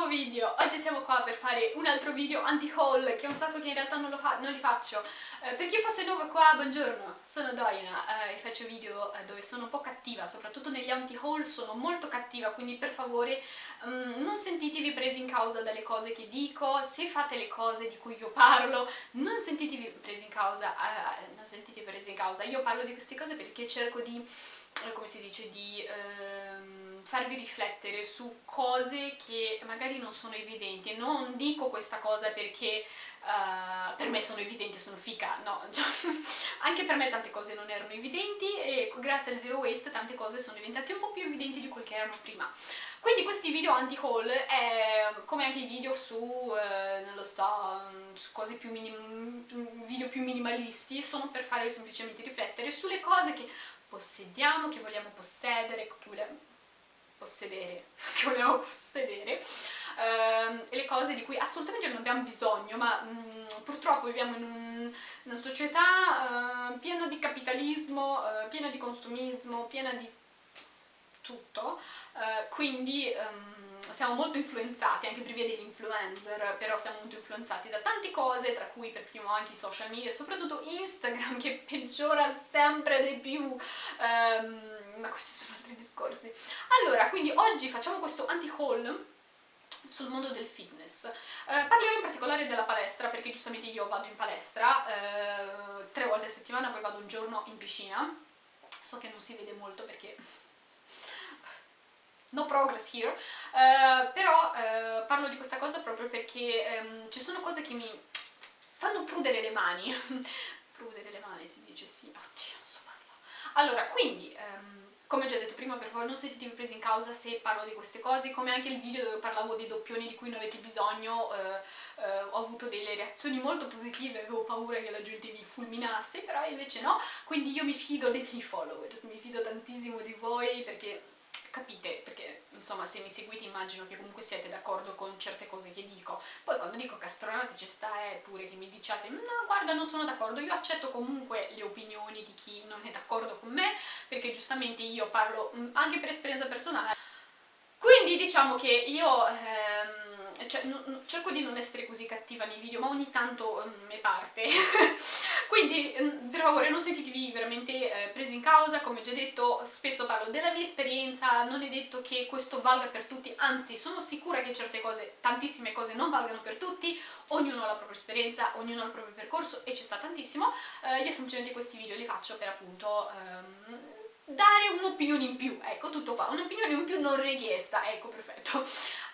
nuovo video! Oggi siamo qua per fare un altro video anti-haul, che è un sacco che in realtà non, fa non li faccio. Eh, per chi fosse nuovo qua, buongiorno, sono Doina eh, e faccio video eh, dove sono un po' cattiva, soprattutto negli anti-haul sono molto cattiva, quindi per favore um, non sentitevi presi in causa dalle cose che dico, se fate le cose di cui io parlo, non sentitevi presi in causa, eh, non sentitevi presi in causa, io parlo di queste cose perché cerco di eh, come si dice, di ehm, farvi riflettere su cose che magari non sono evidenti. Non dico questa cosa perché uh, per me sono evidenti, sono fica, no, cioè, anche per me tante cose non erano evidenti e grazie al Zero Waste tante cose sono diventate un po' più evidenti di quel che erano prima. Quindi questi video anti-haul, come anche i video su, eh, non lo so, su cose più video più minimalisti, sono per farvi semplicemente riflettere sulle cose che possediamo, che vogliamo possedere, che vogliamo possedere, che vogliamo possedere, ehm, le cose di cui assolutamente non abbiamo bisogno, ma mh, mm, purtroppo viviamo in un, una società eh, piena di capitalismo, eh, piena di consumismo, piena di tutto, eh, quindi um, siamo molto influenzati, anche per via degli influencer, però siamo molto influenzati da tante cose, tra cui per primo anche i social media, soprattutto Instagram che peggiora sempre di più, um, ma questi sono altri discorsi. Allora, quindi oggi facciamo questo anti-haul sul mondo del fitness. Eh, parlerò in particolare della palestra perché giustamente io vado in palestra eh, tre volte a settimana, poi vado un giorno in piscina. So che non si vede molto perché no progress here, uh, però uh, parlo di questa cosa proprio perché um, ci sono cose che mi fanno prudere le mani, prudere le mani si dice sì, oddio non so parlare. Allora, quindi, um, come già detto prima, per favore non sentitevi presi in causa se parlo di queste cose, come anche il video dove parlavo dei doppioni di cui non avete bisogno, uh, ho avuto delle reazioni molto positive, avevo paura che la gente mi fulminasse, però invece no, quindi io mi fido dei miei followers, mi fido tantissimo di voi perché capite, perché insomma se mi seguite immagino che comunque siete d'accordo con certe cose che dico. Poi quando dico castronate ci sta è pure che mi diciate no guarda non sono d'accordo, io accetto comunque le opinioni di chi non è d'accordo con me, perché giustamente io parlo mm, anche per esperienza personale. Quindi diciamo che io... Ehm, cioè, cerco di non essere così cattiva nei video, ma ogni tanto um, me parte. Quindi, um, per favore, non sentitevi veramente eh, presi in causa, come già detto, spesso parlo della mia esperienza, non è detto che questo valga per tutti, anzi, sono sicura che certe cose, tantissime cose non valgano per tutti, ognuno ha la propria esperienza, ognuno ha il proprio percorso e ci sta tantissimo. Eh, io semplicemente questi video li faccio per appunto... Um, dare un'opinione in più, ecco tutto qua, un'opinione in più non richiesta, ecco perfetto.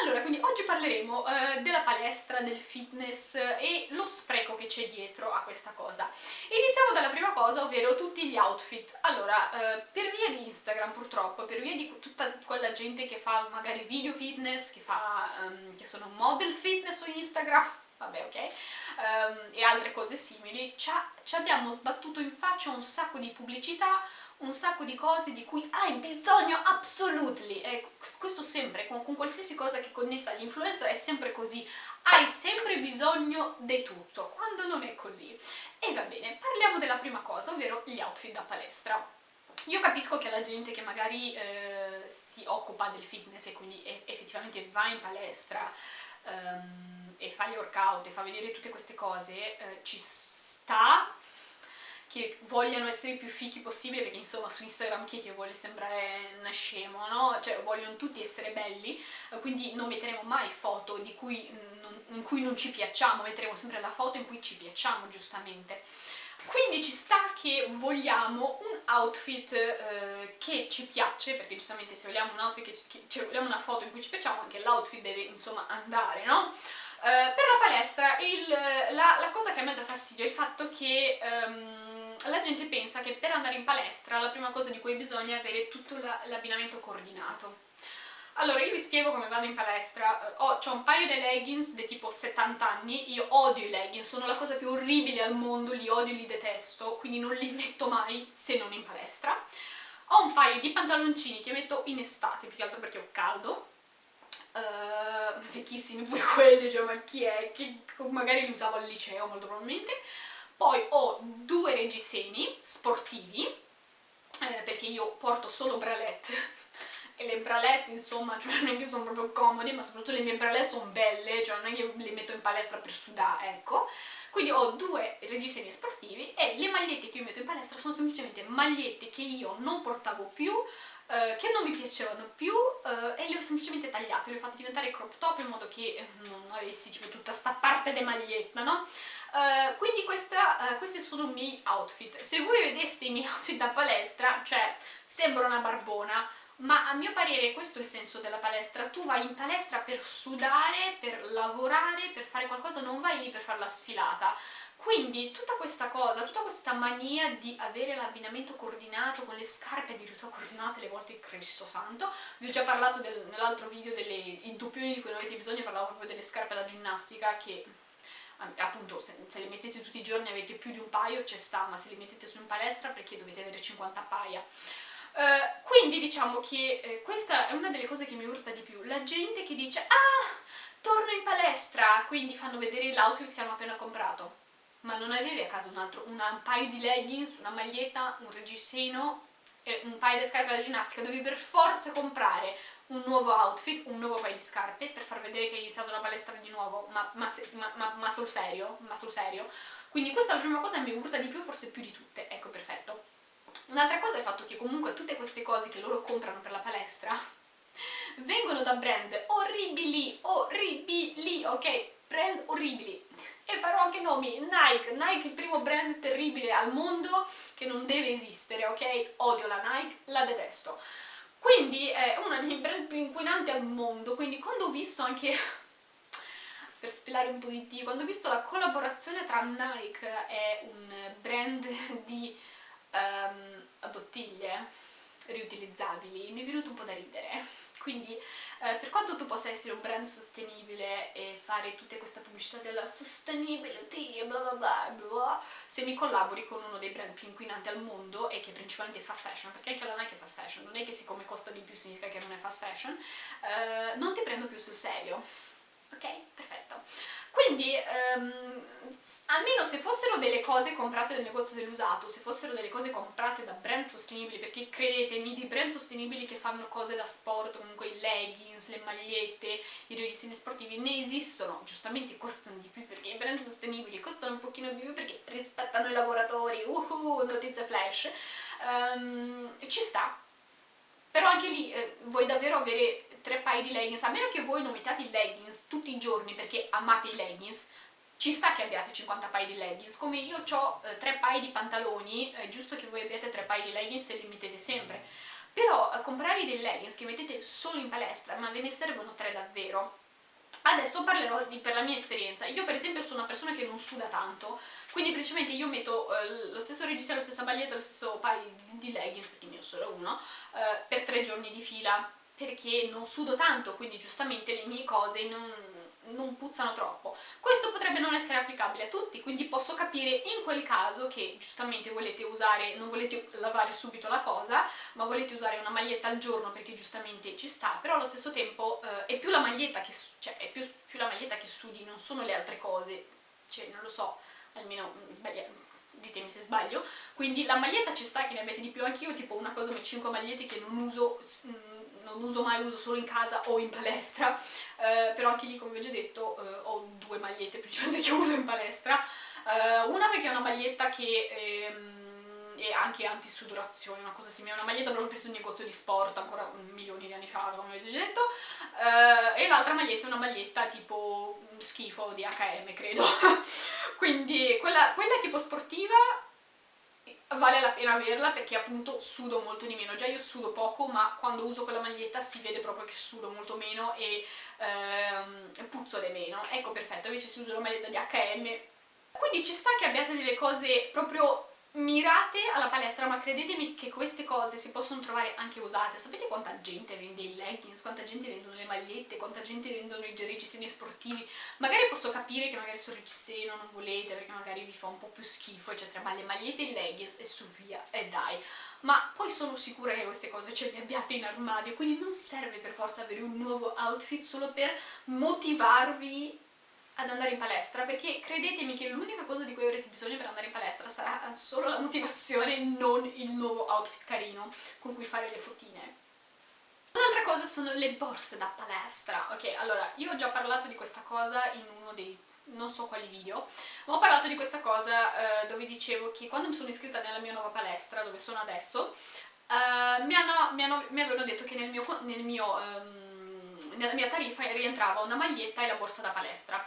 Allora, quindi oggi parleremo eh, della palestra, del fitness e lo spreco che c'è dietro a questa cosa. Iniziamo dalla prima cosa, ovvero tutti gli outfit. Allora, eh, per via di Instagram purtroppo, per via di tutta quella gente che fa magari video fitness, che, fa, um, che sono model fitness su Instagram, vabbè ok, um, e altre cose simili, ci abbiamo sbattuto in faccia un sacco di pubblicità, un sacco di cose di cui hai bisogno absolutely. E questo sempre, con, con qualsiasi cosa che connessa all'influencer è sempre così. Hai sempre bisogno di tutto, quando non è così. E va bene, parliamo della prima cosa, ovvero gli outfit da palestra. Io capisco che la gente che magari eh, si occupa del fitness e quindi effettivamente va in palestra um, e fa gli workout e fa vedere tutte queste cose, eh, ci sta che vogliano essere i più fichi possibile, perché insomma su Instagram chi è che vuole sembrare una scemo, no? Cioè vogliono tutti essere belli, quindi non metteremo mai foto cui in cui non ci piacciamo, metteremo sempre la foto in cui ci piacciamo, giustamente. Quindi ci sta che vogliamo un outfit eh, che ci piace, perché giustamente se vogliamo un outfit che, che cioè, vogliamo una foto in cui ci piacciamo, anche l'outfit deve insomma andare, no? Uh, per la palestra il, la, la, cosa che a me dà fastidio è il fatto che um, la gente pensa che per andare in palestra la prima cosa di cui bisogna è avere tutto l'abbinamento coordinato. Allora, io vi spiego come vado in palestra. Ho, ho un paio di leggings di tipo 70 anni, io odio i leggings, sono la cosa più orribile al mondo, li odio, li detesto, quindi non li metto mai se non in palestra. Ho un paio di pantaloncini che metto in estate, più che altro perché ho caldo, uh, vecchissimi pure quelli, cioè ma chi è? Che magari li usavo al liceo molto probabilmente poi ho due reggiseni sportivi, eh, perché io porto solo bralette e le bralette insomma, cioè non è che sono proprio comode, ma soprattutto le mie bralette sono belle, cioè non è che le metto in palestra per sudare, ecco. Quindi ho due reggiseni sportivi e le magliette che io metto in palestra sono semplicemente magliette che io non portavo più, eh, che non mi piacevano più eh, e le ho semplicemente tagliate, le ho fatte diventare crop top in modo che eh, non avessi tipo tutta sta parte di maglietta, no? Uh, quindi questa, uh, questi sono i miei outfit. Se voi vedeste i miei outfit da palestra, cioè sembro una barbona, ma a mio parere questo è il senso della palestra. Tu vai in palestra per sudare, per lavorare, per fare qualcosa, non vai lì per fare la sfilata. Quindi tutta questa cosa, tutta questa mania di avere l'abbinamento coordinato con le scarpe addirittura coordinate le volte Cristo santo, vi ho già parlato nell'altro video delle doppioni di cui non avete bisogno, parlavo proprio delle scarpe da ginnastica che appunto se, se, le mettete tutti i giorni avete più di un paio ci sta, ma se le mettete su in palestra perché dovete avere 50 paia. Uh, quindi diciamo che eh, questa è una delle cose che mi urta di più, la gente che dice ah, torno in palestra, quindi fanno vedere l'outfit che hanno appena comprato. Ma non avevi a caso un, altro, una, un paio di leggings, una maglietta, un reggiseno un paio di scarpe da ginnastica, dovevi per forza comprare un nuovo outfit, un nuovo paio di scarpe per far vedere che hai iniziato la palestra di nuovo, ma, ma, ma, ma sul serio, ma sul serio. Quindi questa è la prima cosa che mi urta di più, forse più di tutte, ecco perfetto. Un'altra cosa è il fatto che comunque tutte queste cose che loro comprano per la palestra vengono da brand orribili, orribili, ok? Brand orribili. E farò anche nomi, Nike, Nike il primo brand terribile al mondo che non deve esistere, ok? Odio la Nike, la detesto. Quindi è uno dei brand più inquinanti al mondo, quindi quando ho visto anche, per spelare un po' di Dio, quando ho visto la collaborazione tra Nike e un brand di um, bottiglie riutilizzabili, mi è venuto un po' da ridere. Quindi eh, per quanto tu possa essere un brand sostenibile e fare tutta questa pubblicità della sustainability bla bla bla bla, se mi collabori con uno dei brand più inquinanti al mondo e che principalmente è fast fashion, perché anche la Nike è fast fashion, non è che siccome costa di più significa che non è fast fashion, eh, non ti prendo più sul serio. Ok? Perfetto. Quindi, um, almeno se fossero delle cose comprate dal negozio dell'usato, se fossero delle cose comprate da brand sostenibili, perché credetemi, di brand sostenibili che fanno cose da sport, comunque i leggings, le magliette, i reggiseni sportivi, ne esistono, giustamente costano di più perché i brand sostenibili costano un pochino di più perché rispettano i lavoratori, uhu, notizie flash, um, ci sta. Però anche lì eh, vuoi davvero avere tre paia di leggings, a meno che voi non mettiate i leggings tutti i giorni perché amate i leggings, ci sta che abbiate 50 paia di leggings, come io ho eh, tre paia di pantaloni, è giusto che voi abbiate tre paia di leggings e li mettete sempre. Però eh, comprare dei leggings che mettete solo in palestra, ma ve ne servono tre davvero, Adesso parlerò di, per la mia esperienza. Io per esempio sono una persona che non suda tanto, quindi principalmente io metto eh, lo stesso registro, la stessa maglietta, lo stesso paio di, di leggings, perché ne ho solo uno, eh, per tre giorni di fila perché non sudo tanto, quindi giustamente le mie cose non, non puzzano troppo. Questo potrebbe non essere applicabile a tutti, quindi posso capire in quel caso che giustamente volete usare, non volete lavare subito la cosa, ma volete usare una maglietta al giorno perché giustamente ci sta, però allo stesso tempo eh, è, più la maglietta che, cioè, è più, più la maglietta che sudi, non sono le altre cose, cioè non lo so, almeno sbaglia, ditemi se sbaglio, quindi la maglietta ci sta che ne abbiate di più, anch'io tipo una cosa come 5 magliette che non uso non uso mai, uso solo in casa o in palestra, eh, però anche lì come vi ho già detto eh, ho due magliette principalmente che uso in palestra, eh, una perché è una maglietta che ehm, è anche anti-sudorazione, una cosa simile, una maglietta proprio preso in un negozio di sport ancora milioni di anni fa, come vi ho già detto, eh, e l'altra maglietta è una maglietta tipo schifo di H&M credo, quindi quella, quella tipo sportiva vale la pena averla perché appunto sudo molto di meno, già io sudo poco ma quando uso quella maglietta si vede proprio che sudo molto meno e ehm, puzzole meno, ecco perfetto, invece se uso la maglietta di H&M quindi ci sta che abbiate delle cose proprio mirate alla palestra ma credetemi che queste cose si possono trovare anche usate. Sapete quanta gente vende i leggings, quanta gente vendono le magliette, quanta gente vendono i reggiseni sportivi? Magari posso capire che magari sul reggiseno non volete perché magari vi fa un po' più schifo eccetera ma le magliette e i leggings e su via e dai. Ma poi sono sicura che queste cose ce le abbiate in armadio quindi non serve per forza avere un nuovo outfit solo per motivarvi ad andare in palestra perché credetemi che l'unica cosa di cui avrete bisogno per andare in palestra sarà solo la motivazione non il nuovo outfit carino con cui fare le fotine Un'altra cosa sono le borse da palestra. Ok, allora, io ho già parlato di questa cosa in uno dei non so quali video, ma ho parlato di questa cosa eh, dove dicevo che quando mi sono iscritta nella mia nuova palestra, dove sono adesso, eh, mi, hanno, mi, hanno, mi, avevano detto che nel mio, nel mio, ehm, nella mia tariffa rientrava una maglietta e la borsa da palestra.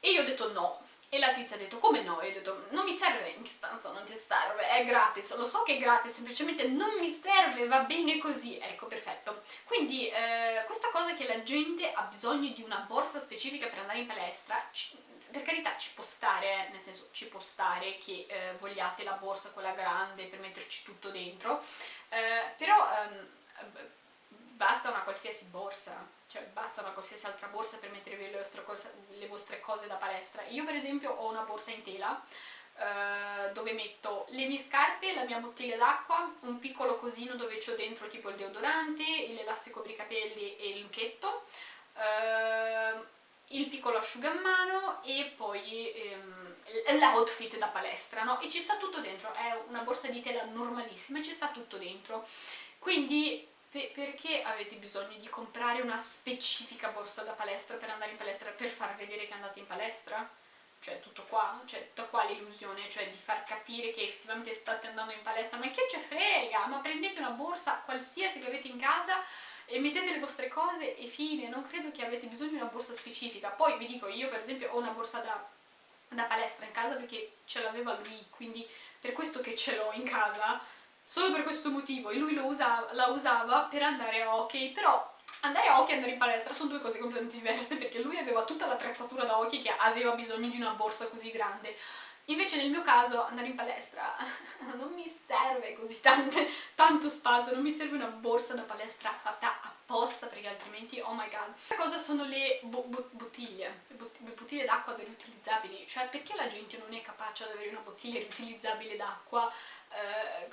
E io ho detto no, e la tizia ha detto, come no? E io ho detto, non mi serve, in stanza non ti serve, è gratis, lo so che è gratis, semplicemente non mi serve, va bene così, ecco, perfetto. Quindi eh, questa cosa che la gente ha bisogno di una borsa specifica per andare in palestra, per carità ci può stare, nel senso ci può stare che eh, vogliate la borsa quella grande per metterci tutto dentro, eh, però ehm, basta una qualsiasi borsa, cioè basta una qualsiasi altra borsa per mettervi le vostre, cose, le vostre cose da palestra. Io per esempio ho una borsa in tela eh, dove metto le mie scarpe, la mia bottiglia d'acqua, un piccolo cosino dove ho dentro tipo il deodorante, l'elastico per i capelli e il lucchetto, eh, il piccolo asciugamano e poi ehm, l'outfit da palestra, no? E ci sta tutto dentro, è una borsa di tela normalissima e ci sta tutto dentro. Quindi Pe perché avete bisogno di comprare una specifica borsa da palestra per andare in palestra, per far vedere che andate in palestra? Cioè tutto qua? Cioè tutta qua l'illusione, cioè di far capire che effettivamente state andando in palestra, ma che ce frega? Ma prendete una borsa qualsiasi che avete in casa e mettete le vostre cose e fine, non credo che avete bisogno di una borsa specifica. Poi vi dico, io per esempio ho una borsa da, da palestra in casa perché ce l'aveva lui, quindi per questo che ce l'ho in casa solo per questo motivo e lui usava, la usava per andare a hockey, però andare a hockey e andare in palestra sono due cose completamente diverse perché lui aveva tutta l'attrezzatura da hockey che aveva bisogno di una borsa così grande. Invece nel mio caso andare in palestra non mi serve così tante, tanto spazio, non mi serve una borsa da palestra fatta apposta perché altrimenti, oh my god. La cosa sono le bo bo bottiglie, le, bot le bottiglie d'acqua riutilizzabili, cioè perché la gente non è capace ad avere una bottiglia riutilizzabile d'acqua eh,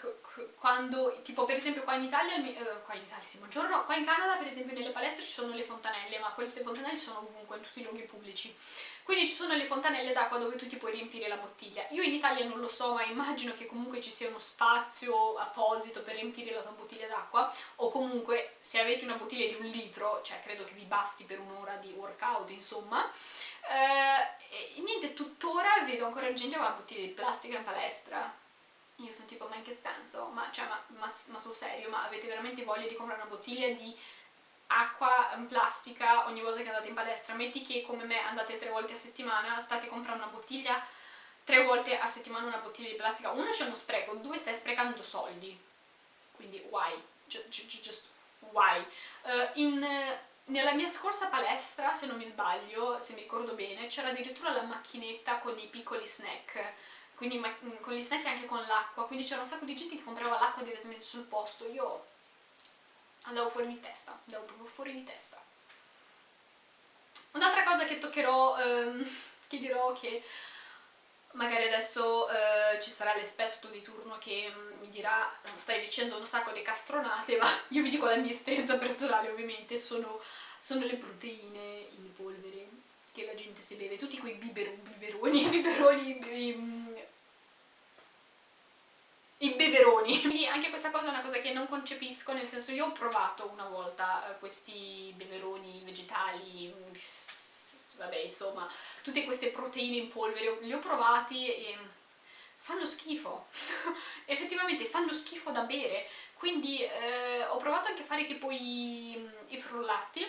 quando, tipo per esempio qua in Italia, eh, qua in Italia sì, buongiorno, qua in Canada per esempio nelle palestre ci sono le fontanelle, ma queste fontanelle sono ovunque, in tutti i luoghi pubblici. Quindi ci sono le fontanelle d'acqua dove tu ti puoi riempire la bottiglia. Io in Italia non lo so, ma immagino che comunque ci sia uno spazio apposito per riempire la tua bottiglia d'acqua, o comunque se avete una bottiglia di un litro, cioè credo che vi basti per un'ora di workout, insomma, eh, e niente, tuttora vedo ancora gente con la bottiglia di plastica in palestra. Io sono tipo, ma in che senso? Ma, cioè, ma, ma, ma sul serio, ma avete veramente voglia di comprare una bottiglia di acqua in plastica ogni volta che andate in palestra, metti che come me andate tre volte a settimana, state comprando una bottiglia tre volte a settimana una bottiglia di plastica, uno c'è uno spreco, due stai sprecando soldi, quindi why? Just, just why? Uh, in, nella mia scorsa palestra, se non mi sbaglio, se mi ricordo bene, c'era addirittura la macchinetta con i piccoli snack, quindi con gli snack e anche con l'acqua, quindi c'era un sacco di gente che comprava l'acqua direttamente sul posto, io andavo fuori di testa, andavo proprio fuori di testa. Un'altra cosa che toccherò, ehm, che dirò che magari adesso eh, ci sarà l'esperto di turno che mi dirà stai dicendo un sacco di castronate, ma io vi dico la mia esperienza personale ovviamente, sono, sono le proteine in polvere che la gente si beve, tutti quei biberoni, biberoni, biberoni i beveroni. Quindi anche questa cosa è una cosa che non concepisco, nel senso io ho provato una volta eh, questi beveroni vegetali, vabbè insomma, tutte queste proteine in polvere, li ho provati e fanno schifo, effettivamente fanno schifo da bere, quindi eh, ho provato anche a fare tipo i, i frullati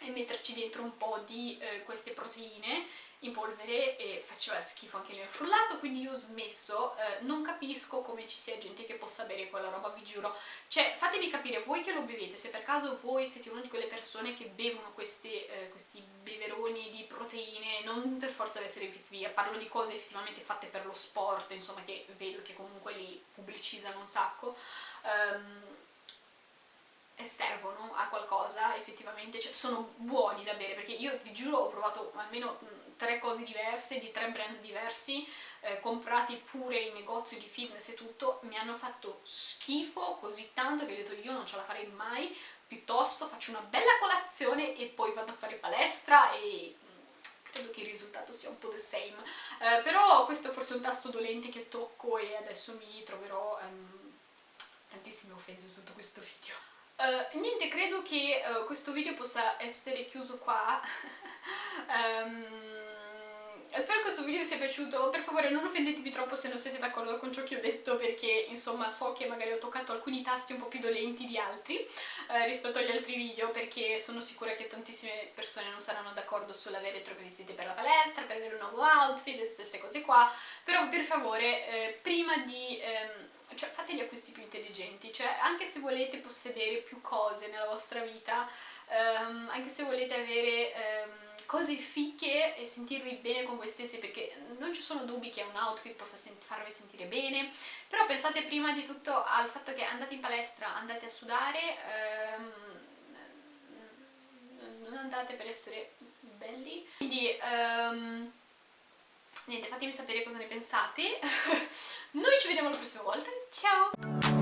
e metterci dentro un po' di eh, queste proteine in polvere e faceva schifo anche il mio frullato, quindi io ho smesso, eh, non capisco come ci sia gente che possa bere quella roba, vi giuro. Cioè, fatemi capire, voi che lo bevete, se per caso voi siete una di quelle persone che bevono questi, eh, questi beveroni di proteine, non per forza deve essere fit via, parlo di cose effettivamente fatte per lo sport, insomma, che vedo che comunque li pubblicizzano un sacco, um, e servono a qualcosa effettivamente, cioè sono buoni da bere perché io vi giuro ho provato almeno tre cose diverse, di tre brand diversi, eh, comprati pure in negozi di fitness e tutto, mi hanno fatto schifo così tanto che ho detto io non ce la farei mai, piuttosto faccio una bella colazione e poi vado a fare palestra e mm, credo che il risultato sia un po' the same. Eh, però questo è forse un tasto dolente che tocco e adesso mi troverò um, tantissime offese sotto questo video. Uh, niente, credo che uh, questo video possa essere chiuso qua. um, Spero questo video vi sia piaciuto, per favore non offendetemi troppo se non siete d'accordo con ciò che ho detto perché insomma so che magari ho toccato alcuni tasti un po' più dolenti di altri eh, rispetto agli altri video perché sono sicura che tantissime persone non saranno d'accordo sull'avere troppe vestiti per la palestra, per avere un nuovo outfit e queste cose qua, però per favore eh, prima di... Ehm, cioè fate gli acquisti più intelligenti, cioè anche se volete possedere più cose nella vostra vita, ehm, anche se volete avere... Ehm, cose fiche e sentirvi bene con voi stessi perché non ci sono dubbi che un outfit possa sent farvi sentire bene. Però pensate prima di tutto al fatto che andate in palestra, andate a sudare ehm, non andate per essere belli. Quindi ehm, niente fatemi sapere cosa ne pensate. Noi ci vediamo la prossima volta. Ciao